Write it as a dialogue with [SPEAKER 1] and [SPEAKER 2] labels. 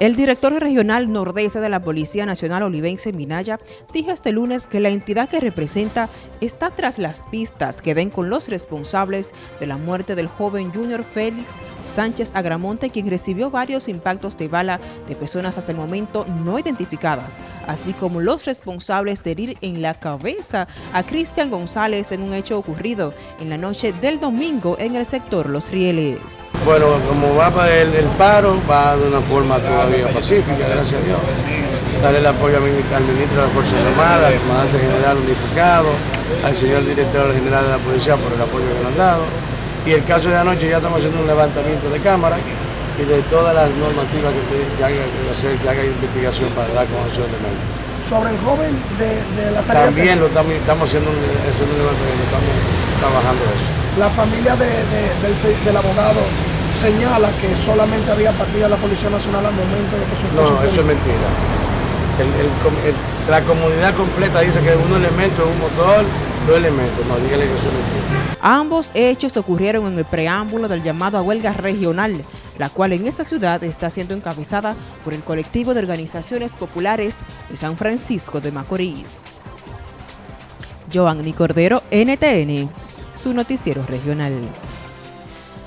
[SPEAKER 1] El director regional nordeste de la Policía Nacional Olivense Minaya dijo este lunes que la entidad que representa está tras las pistas que den con los responsables de la muerte del joven Junior Félix Sánchez Agramonte, quien recibió varios impactos de bala de personas hasta el momento no identificadas, así como los responsables de herir en la cabeza a Cristian González en un hecho ocurrido en la noche del domingo en el sector Los Rieles.
[SPEAKER 2] Bueno, como va el, el paro, va de una forma todavía pacífica, gracias a Dios. Darle el apoyo al ministro de las Fuerzas Armadas, al comandante general unificado, al señor director general de la policía por el apoyo que nos han dado. Y el caso de anoche ya estamos haciendo un levantamiento de cámara y de todas las normativas que, que, haga, que, hacer, que haga investigación para dar conocer de medio.
[SPEAKER 3] Sobre el joven de, de la salida.
[SPEAKER 2] También lo estamos, estamos haciendo un, haciendo un levantamiento, estamos trabajando eso.
[SPEAKER 3] La familia de, del, del abogado señala que solamente había partida la Policía Nacional al momento de que su
[SPEAKER 2] No, eso es mentira. El, el, el, la comunidad completa dice que un elemento es un motor, dos elementos. No, dígale que eso es mentira.
[SPEAKER 1] Ambos hechos ocurrieron en el preámbulo del llamado a huelga regional, la cual en esta ciudad está siendo encabezada por el colectivo de organizaciones populares de San Francisco de Macorís. Joanny Cordero, NTN, su noticiero regional.